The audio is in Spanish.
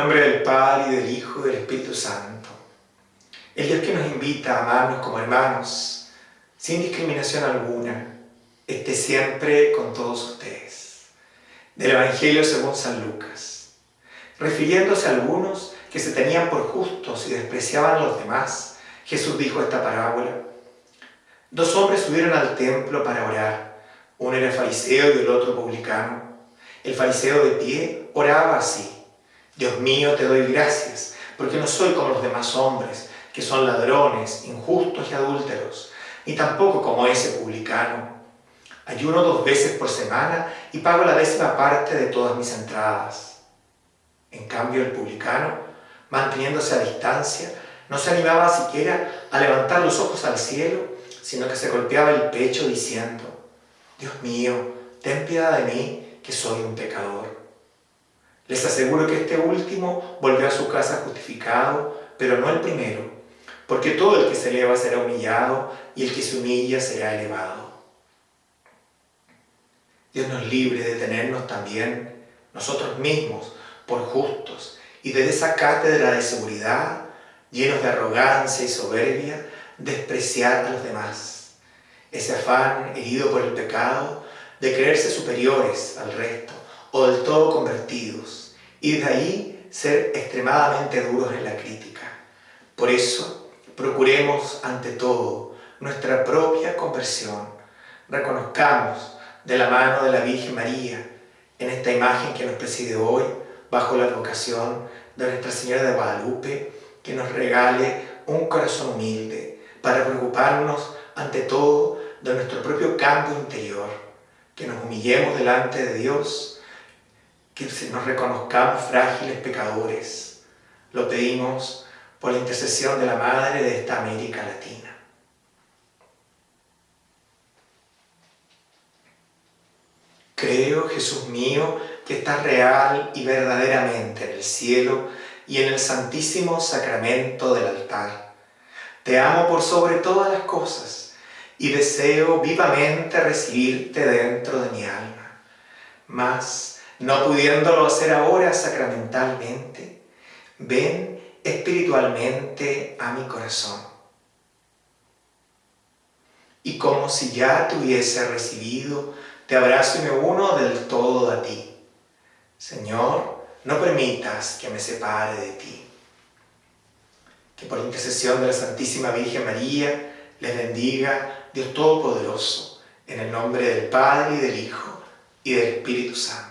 nombre del Padre, y del Hijo, y del Espíritu Santo. El Dios que nos invita a amarnos como hermanos, sin discriminación alguna, esté siempre con todos ustedes. Del Evangelio según San Lucas. Refiriéndose a algunos que se tenían por justos y despreciaban a los demás, Jesús dijo esta parábola. Dos hombres subieron al templo para orar. Uno era fariseo y el otro publicano. El fariseo de pie oraba así. Dios mío, te doy gracias, porque no soy como los demás hombres, que son ladrones, injustos y adúlteros, ni tampoco como ese publicano. Ayuno dos veces por semana y pago la décima parte de todas mis entradas. En cambio, el publicano, manteniéndose a distancia, no se animaba siquiera a levantar los ojos al cielo, sino que se golpeaba el pecho diciendo, Dios mío, ten piedad de mí, que soy un pecador. Les aseguro que este último volvió a su casa justificado, pero no el primero, porque todo el que se eleva será humillado y el que se humilla será elevado. Dios nos libre de tenernos también nosotros mismos por justos y de esa cátedra de seguridad, llenos de arrogancia y soberbia, despreciar a los demás. Ese afán herido por el pecado de creerse superiores al resto o del todo convertidos, y de ahí ser extremadamente duros en la crítica. Por eso, procuremos ante todo nuestra propia conversión. Reconozcamos de la mano de la Virgen María, en esta imagen que nos preside hoy, bajo la advocación de Nuestra Señora de Guadalupe, que nos regale un corazón humilde para preocuparnos ante todo de nuestro propio campo interior, que nos humillemos delante de Dios que nos reconozcamos frágiles pecadores. Lo pedimos por la intercesión de la Madre de esta América Latina. Creo, Jesús mío, que estás real y verdaderamente en el cielo y en el santísimo sacramento del altar. Te amo por sobre todas las cosas y deseo vivamente recibirte dentro de mi alma. Mas, no pudiéndolo hacer ahora sacramentalmente, ven espiritualmente a mi corazón. Y como si ya te hubiese recibido, te abrazo y me uno del todo a ti. Señor, no permitas que me separe de ti. Que por intercesión de la Santísima Virgen María les bendiga Dios Todopoderoso, en el nombre del Padre y del Hijo y del Espíritu Santo.